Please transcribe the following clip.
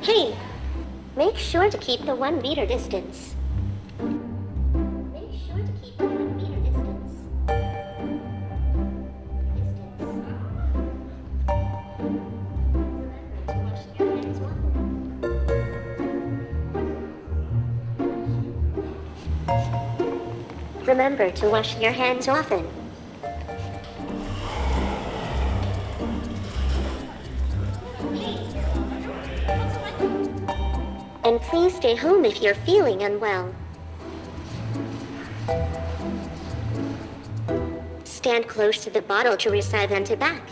Hey, make sure to keep the one meter distance. Remember to wash your hands often. and please stay home if you're feeling unwell. Stand close to the bottle to receive back.